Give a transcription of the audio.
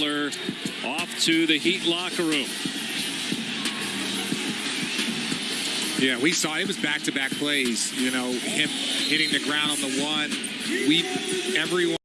Off to the Heat locker room. Yeah, we saw it was back-to-back plays. You know, him hitting the ground on the one. We everyone.